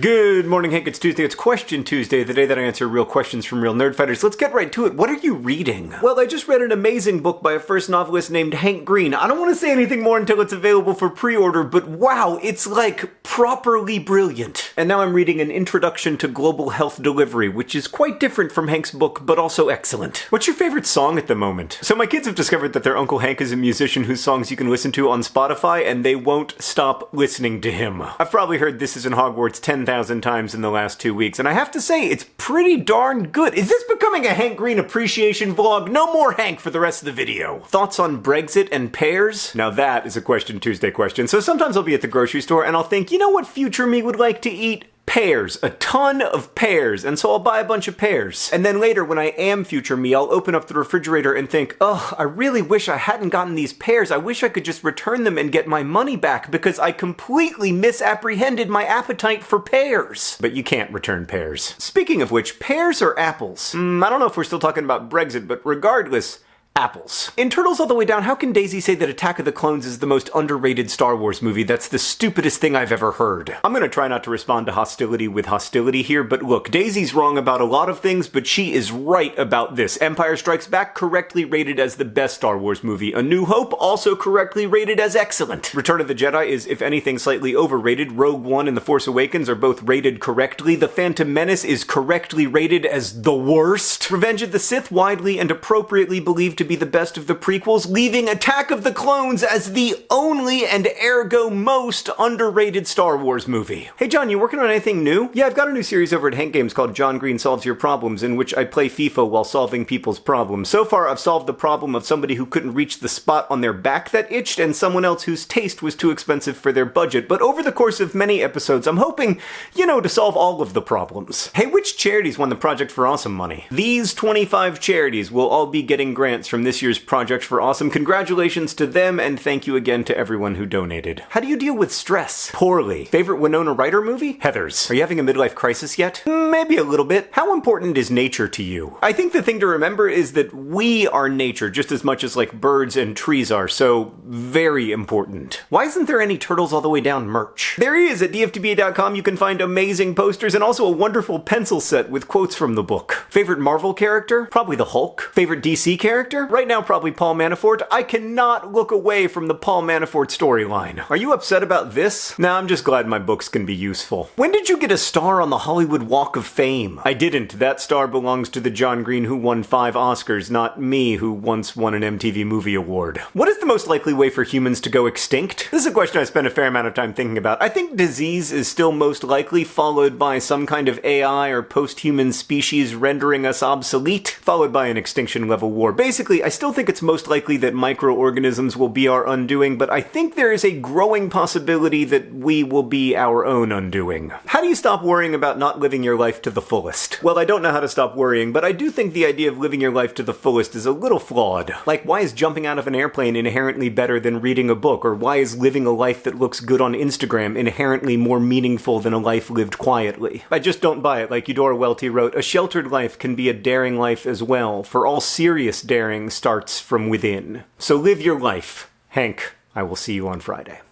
Good morning, Hank. It's Tuesday. It's Question Tuesday, the day that I answer real questions from real nerdfighters. Let's get right to it. What are you reading? Well, I just read an amazing book by a first novelist named Hank Green. I don't want to say anything more until it's available for pre-order, but wow, it's like properly brilliant. And now I'm reading an introduction to global health delivery, which is quite different from Hank's book, but also excellent. What's your favorite song at the moment? So my kids have discovered that their Uncle Hank is a musician whose songs you can listen to on Spotify, and they won't stop listening to him. I've probably heard This is in Hogwarts 10,000 times in the last two weeks, and I have to say, it's pretty darn good. Is this becoming a Hank Green appreciation vlog? No more Hank for the rest of the video. Thoughts on Brexit and pears? Now that is a Question Tuesday question. So sometimes I'll be at the grocery store and I'll think, you know what future me would like to eat? Pears, a ton of pears, and so I'll buy a bunch of pears. And then later, when I am future me, I'll open up the refrigerator and think, ugh, I really wish I hadn't gotten these pears. I wish I could just return them and get my money back because I completely misapprehended my appetite for pears. But you can't return pears. Speaking of which, pears or apples? Mm, I don't know if we're still talking about Brexit, but regardless, apples. In Turtles All the Way Down, how can Daisy say that Attack of the Clones is the most underrated Star Wars movie? That's the stupidest thing I've ever heard. I'm gonna try not to respond to hostility with hostility here, but look, Daisy's wrong about a lot of things, but she is right about this. Empire Strikes Back correctly rated as the best Star Wars movie. A New Hope also correctly rated as excellent. Return of the Jedi is, if anything, slightly overrated. Rogue One and The Force Awakens are both rated correctly. The Phantom Menace is correctly rated as the worst. Revenge of the Sith widely and appropriately believed to to be the best of the prequels, leaving Attack of the Clones as the only and ergo most underrated Star Wars movie. Hey John, you working on anything new? Yeah, I've got a new series over at Hank Games called John Green Solves Your Problems, in which I play FIFA while solving people's problems. So far, I've solved the problem of somebody who couldn't reach the spot on their back that itched, and someone else whose taste was too expensive for their budget. But over the course of many episodes, I'm hoping, you know, to solve all of the problems. Hey, which charities won the Project for Awesome money? These 25 charities will all be getting grants from this year's Project for Awesome. Congratulations to them, and thank you again to everyone who donated. How do you deal with stress? Poorly. Favorite Winona Ryder movie? Heathers. Are you having a midlife crisis yet? Mm, maybe a little bit. How important is nature to you? I think the thing to remember is that we are nature just as much as like birds and trees are, so very important. Why isn't there any Turtles All the Way Down merch? There is at dftba.com. You can find amazing posters and also a wonderful pencil set with quotes from the book. Favorite Marvel character? Probably the Hulk. Favorite DC character? Right now, probably Paul Manafort. I cannot look away from the Paul Manafort storyline. Are you upset about this? Nah, I'm just glad my books can be useful. When did you get a star on the Hollywood Walk of Fame? I didn't. That star belongs to the John Green who won five Oscars, not me who once won an MTV Movie Award. What is the most likely way for humans to go extinct? This is a question I spent a fair amount of time thinking about. I think disease is still most likely, followed by some kind of AI or post-human species rendering us obsolete, followed by an extinction level war. Basically, I still think it's most likely that microorganisms will be our undoing, but I think there is a growing possibility that we will be our own undoing. How do you stop worrying about not living your life to the fullest? Well, I don't know how to stop worrying, but I do think the idea of living your life to the fullest is a little flawed. Like, why is jumping out of an airplane inherently better than reading a book? Or why is living a life that looks good on Instagram inherently more meaningful than a life lived quietly? I just don't buy it. Like Eudora Welty wrote, a sheltered life can be a daring life as well, for all serious daring starts from within. So live your life. Hank, I will see you on Friday.